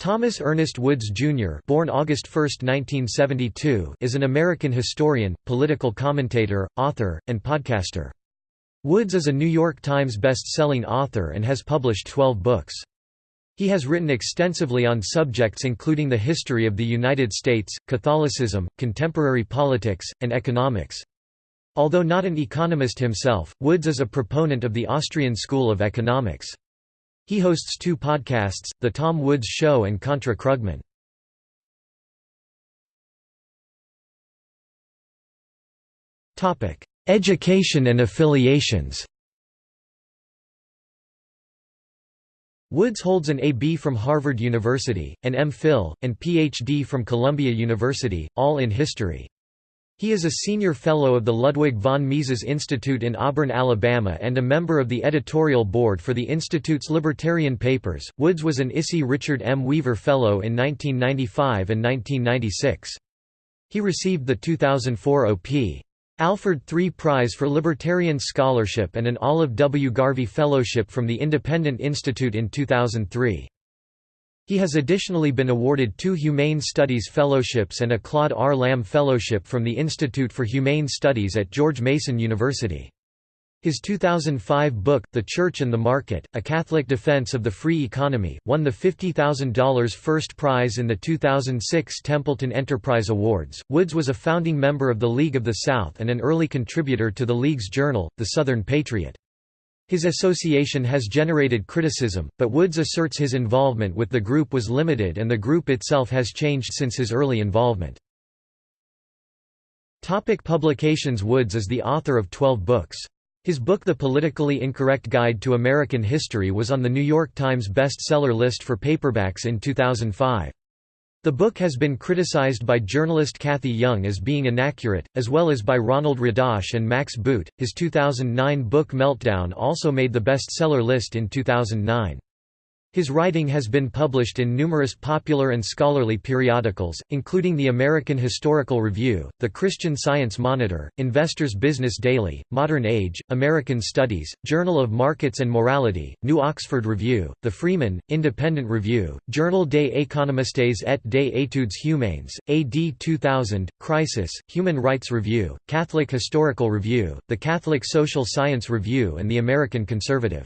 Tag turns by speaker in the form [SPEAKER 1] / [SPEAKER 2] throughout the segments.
[SPEAKER 1] Thomas Ernest Woods, Jr. born August 1, 1972, is an American historian, political commentator, author, and podcaster. Woods is a New York Times best-selling author and has published 12 books. He has written extensively on subjects including the history of the United States, Catholicism, contemporary politics, and economics. Although not an economist himself, Woods is a proponent of the Austrian School of Economics. He hosts two podcasts, The Tom Woods Show and Contra Krugman. Education and affiliations Woods holds an A.B. from Harvard University, an M.Phil, and Ph.D. from Columbia University, all in history. He is a senior fellow of the Ludwig von Mises Institute in Auburn, Alabama, and a member of the editorial board for the Institute's Libertarian Papers. Woods was an ISI Richard M. Weaver Fellow in 1995 and 1996. He received the 2004 O.P. Alford III Prize for Libertarian Scholarship and an Olive W. Garvey Fellowship from the Independent Institute in 2003. He has additionally been awarded two Humane Studies Fellowships and a Claude R. Lamb Fellowship from the Institute for Humane Studies at George Mason University. His 2005 book, The Church and the Market, A Catholic Defense of the Free Economy, won the $50,000 first prize in the 2006 Templeton Enterprise Awards. Woods was a founding member of the League of the South and an early contributor to the League's journal, The Southern Patriot. His association has generated criticism, but Woods asserts his involvement with the group was limited and the group itself has changed since his early involvement. Topic publications Woods is the author of 12 books. His book The Politically Incorrect Guide to American History was on the New York Times bestseller list for paperbacks in 2005. The book has been criticized by journalist Cathy Young as being inaccurate, as well as by Ronald Radosh and Max Boot. His 2009 book Meltdown also made the bestseller list in 2009. His writing has been published in numerous popular and scholarly periodicals, including the American Historical Review, the Christian Science Monitor, Investor's Business Daily, Modern Age, American Studies, Journal of Markets and Morality, New Oxford Review, The Freeman, Independent Review, Journal des économistes et des études humaines, AD 2000, Crisis, Human Rights Review, Catholic Historical Review, the Catholic Social Science Review and the American Conservative.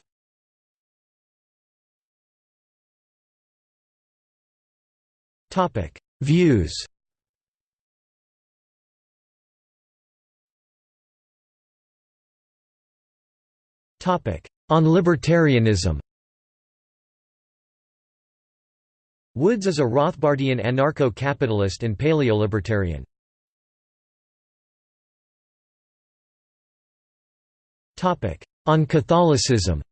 [SPEAKER 1] Views. On libertarianism. Woods is a Rothbardian anarcho-capitalist and paleolibertarian. On Catholicism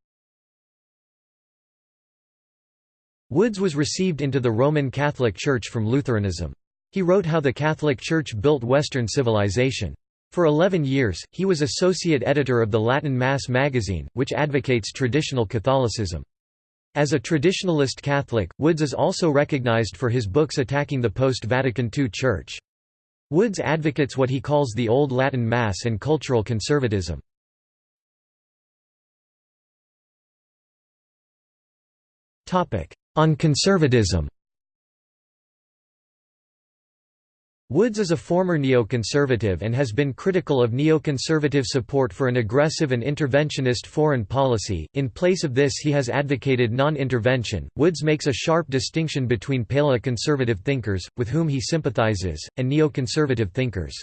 [SPEAKER 1] Woods was received into the Roman Catholic Church from Lutheranism. He wrote how the Catholic Church built Western civilization. For 11 years, he was associate editor of the Latin Mass magazine, which advocates traditional Catholicism. As a traditionalist Catholic, Woods is also recognized for his books attacking the post-Vatican II Church. Woods advocates what he calls the Old Latin Mass and cultural conservatism. On conservatism Woods is a former neoconservative and has been critical of neoconservative support for an aggressive and interventionist foreign policy. In place of this, he has advocated non intervention. Woods makes a sharp distinction between paleo-conservative thinkers, with whom he sympathizes, and neoconservative thinkers.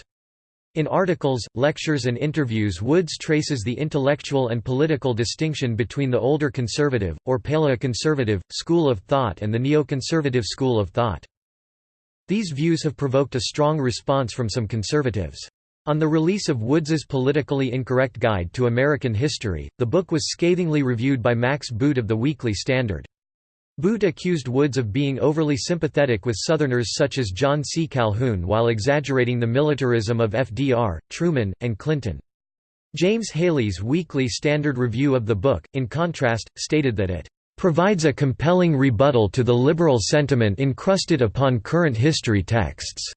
[SPEAKER 1] In articles, lectures and interviews Woods traces the intellectual and political distinction between the older conservative, or paleoconservative, school of thought and the neoconservative school of thought. These views have provoked a strong response from some conservatives. On the release of Woods's Politically Incorrect Guide to American History, the book was scathingly reviewed by Max Boot of the Weekly Standard. Boot accused Woods of being overly sympathetic with Southerners such as John C. Calhoun while exaggerating the militarism of FDR, Truman, and Clinton. James Haley's Weekly Standard review of the book, in contrast, stated that it provides a compelling rebuttal to the liberal sentiment encrusted upon current history texts."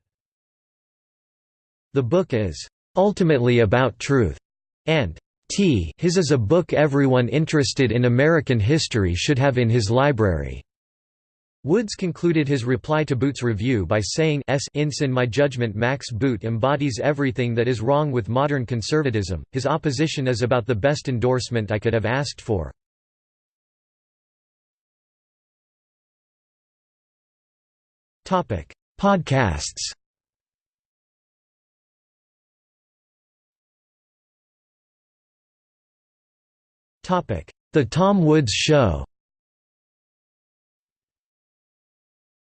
[SPEAKER 1] The book is, "...ultimately about truth," and T his is a book everyone interested in American history should have in his library. Woods concluded his reply to Boot's review by saying S in my judgment Max Boot embodies everything that is wrong with modern conservatism, his opposition is about the best endorsement I could have asked for. Podcasts The Tom Woods Show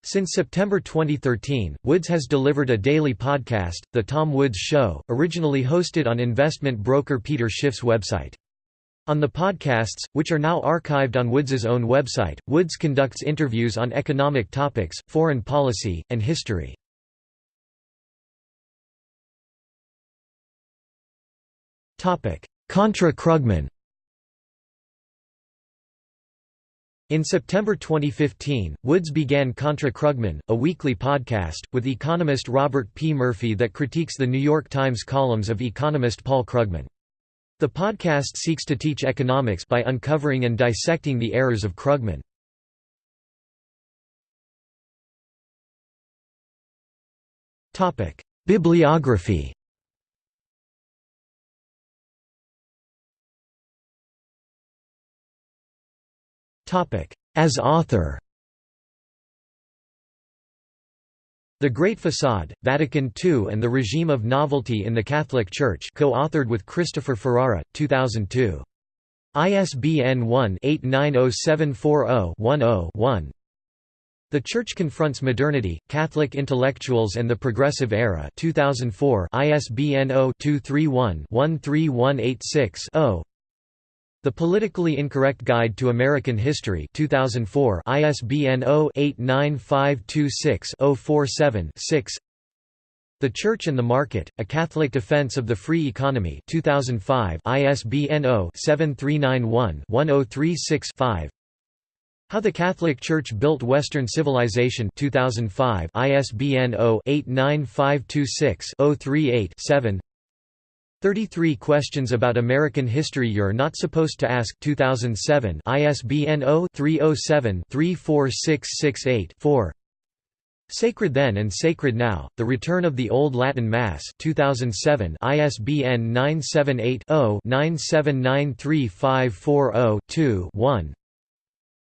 [SPEAKER 1] Since September 2013, Woods has delivered a daily podcast, The Tom Woods Show, originally hosted on investment broker Peter Schiff's website. On the podcasts, which are now archived on Woods's own website, Woods conducts interviews on economic topics, foreign policy, and history. Contra Krugman In September 2015, Woods began Contra Krugman, a weekly podcast, with economist Robert P. Murphy that critiques the New York Times columns of economist Paul Krugman. The podcast seeks to teach economics by uncovering and dissecting the errors of Krugman. Bibliography As author. The Great Facade, Vatican II and the Regime of Novelty in the Catholic Church co-authored with Christopher Ferrara, 2002. ISBN 1-890740-10-1 The Church Confronts Modernity, Catholic Intellectuals and the Progressive Era 2004 ISBN 0-231-13186-0 the Politically Incorrect Guide to American History 2004 ISBN 0-89526-047-6 The Church and the Market, A Catholic Defense of the Free Economy 2005 ISBN 0-7391-1036-5 How the Catholic Church Built Western Civilization 2005 ISBN 0-89526-038-7 33 Questions About American History You're Not Supposed to Ask. 2007 ISBN 0-307-34668-4 Sacred Then and Sacred Now, The Return of the Old Latin Mass. 2007 ISBN 978-0-9793540-2-1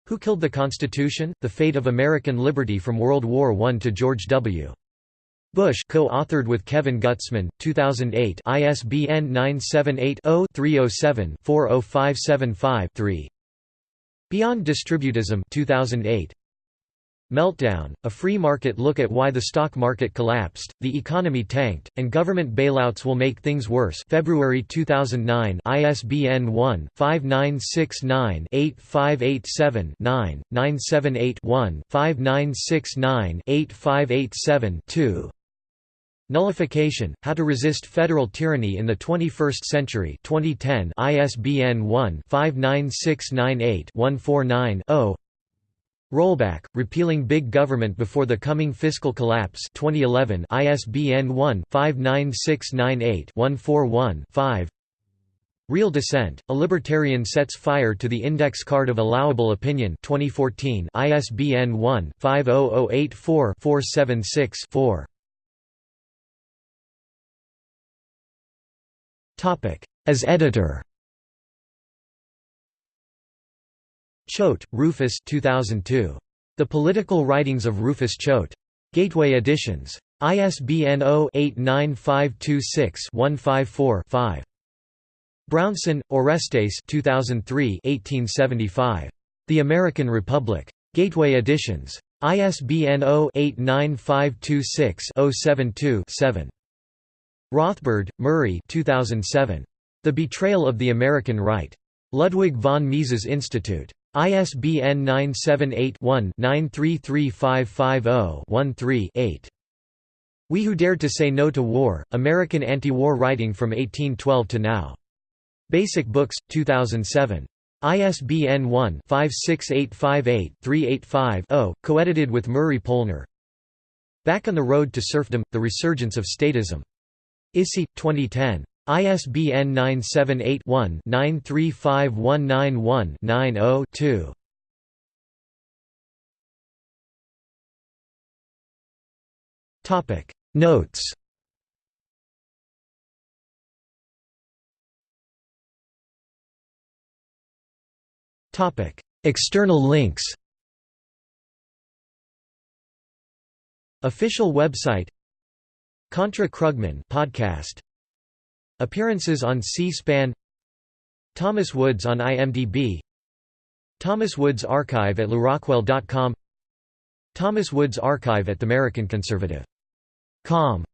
[SPEAKER 1] Who Killed the Constitution? The Fate of American Liberty from World War I to George W. Bush co-authored with Kevin Gutzman, 2008 ISBN 978-0-307-40575-3 Beyond Distributism 2008 Meltdown, a free market look at why the stock market collapsed, the economy tanked, and government bailouts will make things worse. February 2009 ISBN 1-5969-8587-9, 978-1-5969-8587-2 Nullification: How to Resist Federal Tyranny in the 21st Century 2010 ISBN 1-59698-149-0 Rollback: Repealing Big Government Before the Coming Fiscal Collapse 2011 ISBN 1-59698-141-5 Real Dissent, A Libertarian Sets Fire to the Index Card of Allowable Opinion 2014 ISBN 1-50084-476-4 As editor Choate, Rufus 2002. The Political Writings of Rufus Choate. Gateway Editions. ISBN 0-89526-154-5. Brownson, Orestes 2003 1875. The American Republic. Gateway Editions. ISBN 0-89526-072-7. Rothbard, Murray 2007. The Betrayal of the American Right. Ludwig von Mises Institute. ISBN 978-1-933550-13-8. We Who Dared to Say No to War, American Anti-War Writing from 1812 to Now. Basic Books, 2007. ISBN 1-56858-385-0, coedited with Murray Polner. Back on the Road to Serfdom, The Resurgence of Statism. ISI, 2010. ISBN 978-1-935191-90-2. Notes Topic External links Official website Contra Krugman podcast. Appearances on C-SPAN. Thomas Woods on IMDb Thomas Woods Archive at lewrockwell.com Thomas Woods Archive at TheAmericanConservative.com